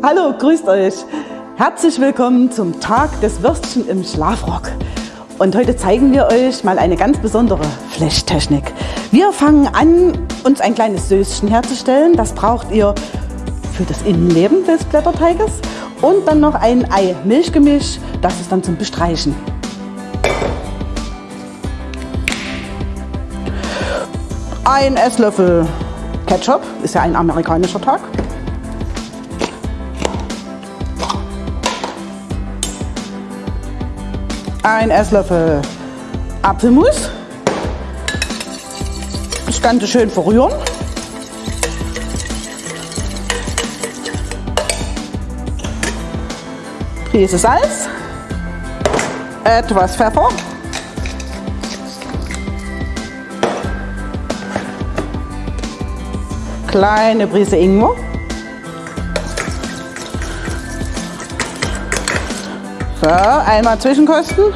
Hallo, grüßt euch. Herzlich willkommen zum Tag des Würstchen im Schlafrock. Und heute zeigen wir euch mal eine ganz besondere Flechtechnik. Wir fangen an, uns ein kleines Söschen herzustellen. Das braucht ihr für das Innenleben des Blätterteiges. Und dann noch ein Ei-Milchgemisch, das ist dann zum Bestreichen. Ein Esslöffel Ketchup, ist ja ein amerikanischer Tag. Ein Esslöffel Apfelmus. Das Ganze schön verrühren. Prise Salz, etwas Pfeffer, kleine Prise Ingwer, So, einmal zwischenkosten.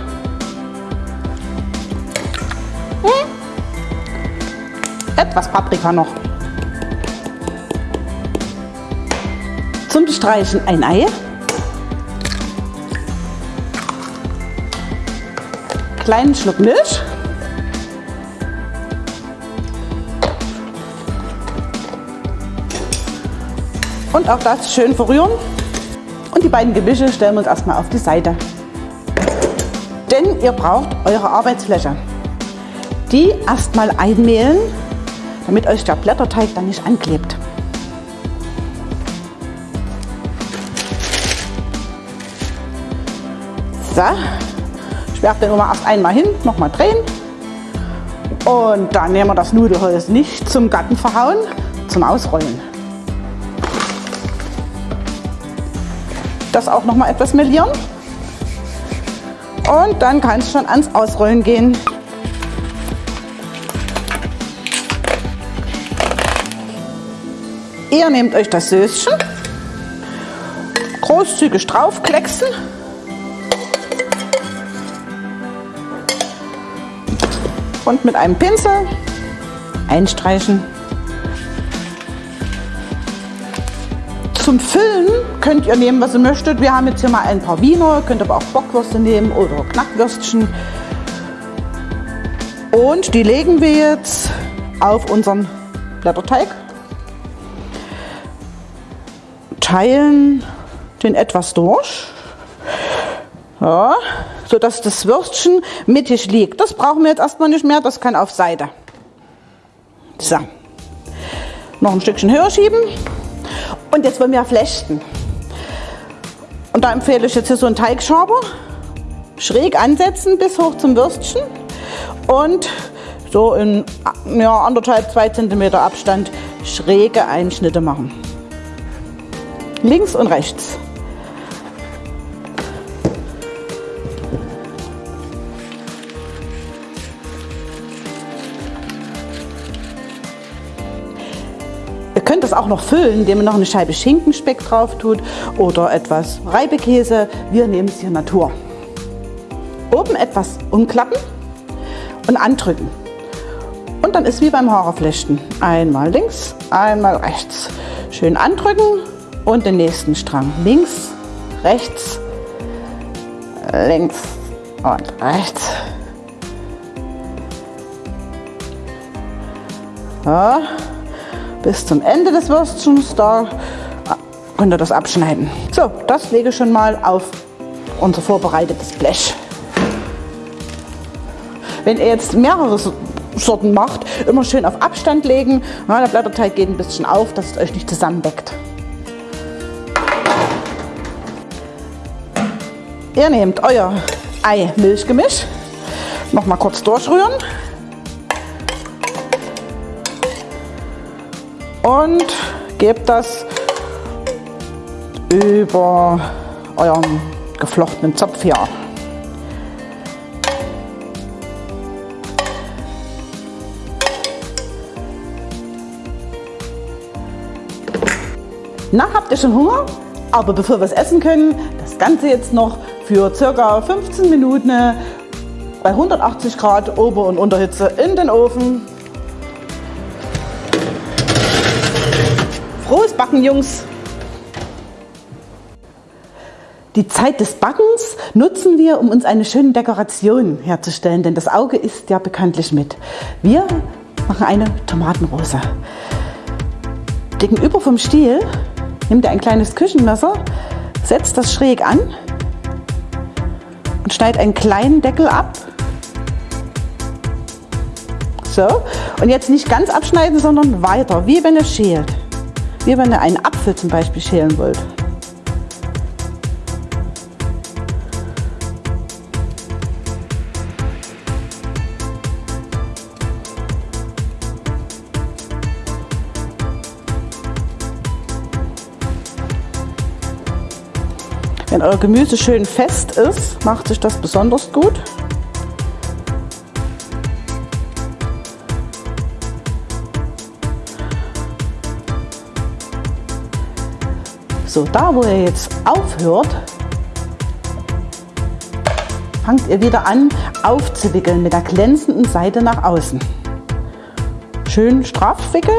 Hm. Etwas Paprika noch. Zum Bestreichen ein Ei. Kleinen Schluck Milch. Und auch das schön verrühren. Und die beiden Gemische stellen wir uns erstmal auf die Seite. Denn ihr braucht eure Arbeitsfläche. Die erstmal einmehlen, damit euch der Blätterteig dann nicht anklebt. So, ich werfe den immer erst einmal hin, nochmal drehen. Und dann nehmen wir das Nudelholz nicht zum Gatten verhauen, zum Ausrollen. Das auch noch mal etwas melieren. Und dann kann es schon ans Ausrollen gehen. Ihr nehmt euch das Söschen, großzügig draufklecksen. Und mit einem Pinsel einstreichen. Zum Füllen könnt ihr nehmen, was ihr möchtet. Wir haben jetzt hier mal ein paar Wiener, könnt aber auch Bockwürste nehmen oder Knackwürstchen. Und die legen wir jetzt auf unseren Blätterteig. Teilen den etwas durch. Ja, sodass das Würstchen mittig liegt. Das brauchen wir jetzt erstmal nicht mehr, das kann auf Seite. So. Noch ein Stückchen höher schieben. Und jetzt wollen wir flechten. Und da empfehle ich jetzt hier so einen Teigschaber. Schräg ansetzen bis hoch zum Würstchen. Und so in ja, anderthalb, zwei Zentimeter Abstand schräge Einschnitte machen. Links und rechts. Könnt das auch noch füllen, indem ihr noch eine Scheibe Schinkenspeck drauf tut oder etwas Reibekäse. Wir nehmen es hier Natur. Oben etwas umklappen und andrücken. Und dann ist wie beim Haareflechten. Einmal links, einmal rechts. Schön andrücken und den nächsten Strang. Links, rechts, links und rechts. Ja bis zum Ende des Würstchens. Da könnt ihr das abschneiden. So, das lege ich schon mal auf unser vorbereitetes Blech. Wenn ihr jetzt mehrere Sorten macht, immer schön auf Abstand legen. Ja, der Blätterteig geht ein bisschen auf, dass es euch nicht zusammenbeckt. Ihr nehmt euer Ei-Milchgemisch, noch mal kurz durchrühren. Und gebt das über euren geflochtenen Zopf hier. Na, habt ihr schon Hunger? Aber bevor wir es essen können, das Ganze jetzt noch für circa 15 Minuten bei 180 Grad Ober- und Unterhitze in den Ofen. Frohes Backen, Jungs! Die Zeit des Backens nutzen wir, um uns eine schöne Dekoration herzustellen, denn das Auge isst ja bekanntlich mit. Wir machen eine Tomatenrose. Gegenüber vom Stiel nimmt ihr ein kleines Küchenmesser, setzt das schräg an und schneidet einen kleinen Deckel ab. So, und jetzt nicht ganz abschneiden, sondern weiter, wie wenn ihr schält. Wie wenn ihr einen Apfel zum Beispiel schälen wollt. Wenn euer Gemüse schön fest ist, macht sich das besonders gut. So, da wo ihr jetzt aufhört, fangt ihr wieder an aufzuwickeln mit der glänzenden Seite nach außen. Schön straff wickeln.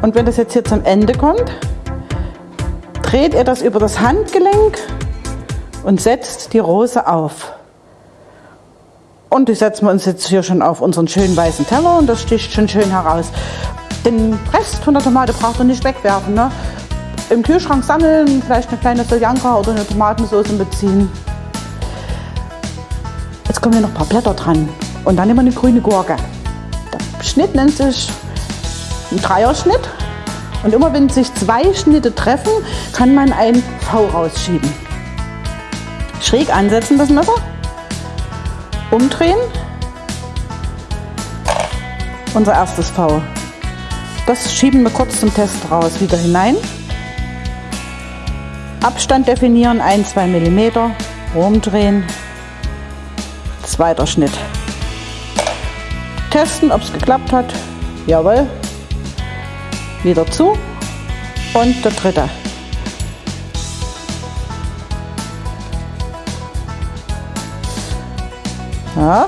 Und wenn das jetzt hier zum Ende kommt, dreht ihr das über das Handgelenk und setzt die Rose auf. Und die setzen wir uns jetzt hier schon auf unseren schönen weißen Teller und das sticht schon schön heraus. Den Rest von der Tomate braucht ihr nicht wegwerfen. Ne? Im Kühlschrank sammeln, vielleicht eine kleine Soljanka oder eine Tomatensauce beziehen. Jetzt kommen hier noch ein paar Blätter dran. Und dann nehmen wir eine grüne Gurke. Der Schnitt nennt sich ein Dreierschnitt. Und immer wenn sich zwei Schnitte treffen, kann man ein V rausschieben. Schräg ansetzen das Messer, umdrehen. Unser erstes V. Das schieben wir kurz zum Test raus wieder hinein. Abstand definieren 1-2 mm, umdrehen, zweiter Schnitt. Testen, ob es geklappt hat. Jawohl, wieder zu und der dritte. Ja.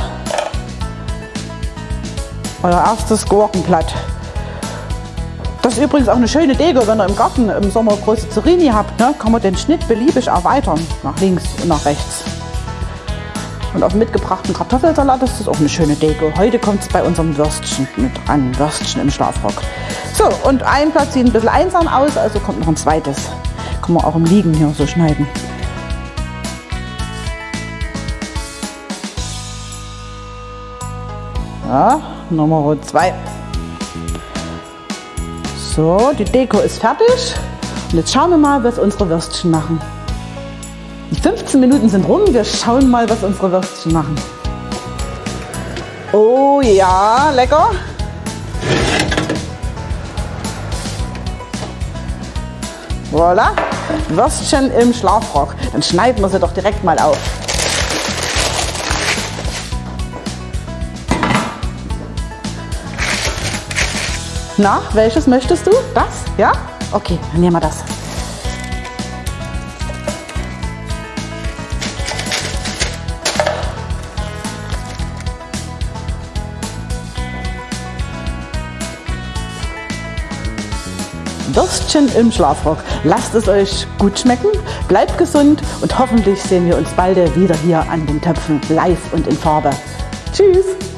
Euer erstes Gurkenblatt. Das ist übrigens auch eine schöne Deko, wenn ihr im Garten im Sommer große Zucchini habt, ne, kann man den Schnitt beliebig erweitern, nach links und nach rechts. Und auf mitgebrachten Kartoffelsalat ist das auch eine schöne Deko. Heute kommt es bei unserem Würstchen mit an, Würstchen im Schlafrock. So, und ein Blatt sieht ein bisschen einsam aus, also kommt noch ein zweites. Kann man auch im Liegen hier so schneiden. Ja, Nummer zwei. So, die Deko ist fertig. Und jetzt schauen wir mal, was unsere Würstchen machen. Die 15 Minuten sind rum. Wir schauen mal, was unsere Würstchen machen. Oh ja, lecker. Voilà. Würstchen im Schlafrock. Dann schneiden wir sie doch direkt mal auf. Na, welches möchtest du? Das? Ja? Okay, dann nehmen wir das. Würstchen im Schlafrock. Lasst es euch gut schmecken, bleibt gesund und hoffentlich sehen wir uns bald wieder hier an den Töpfen live und in Farbe. Tschüss!